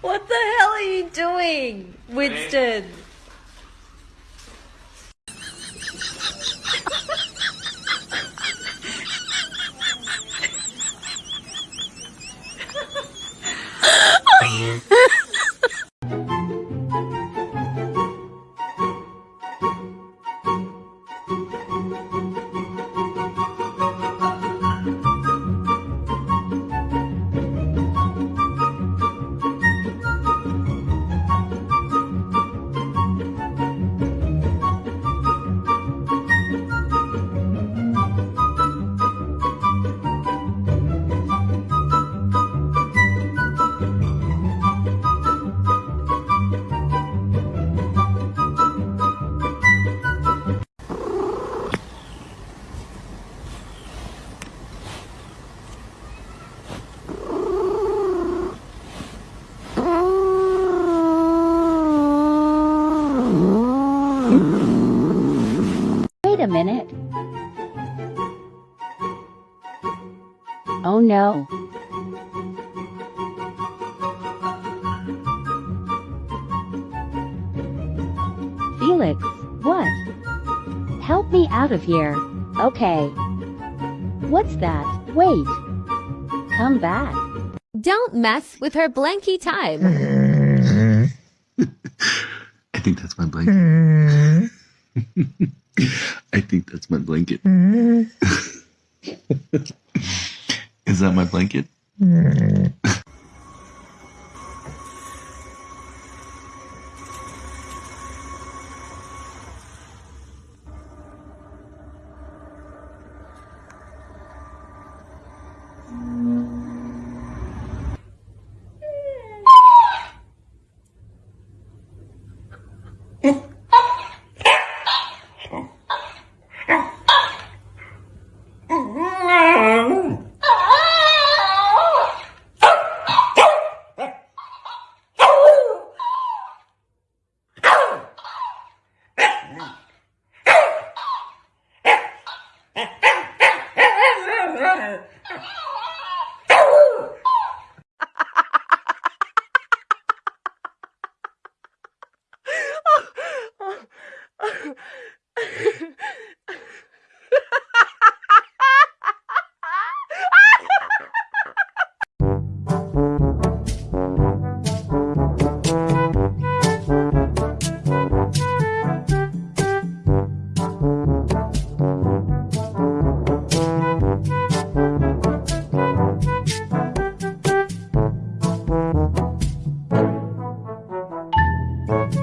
What the hell are you doing, Winston? Wait a minute. Oh no. Felix, what? Help me out of here. Okay. What's that? Wait. Come back. Don't mess with her blankie time. I think that's my blanket. I think that's my blanket. Mm. Is that my blanket? Mm. 날. Oh.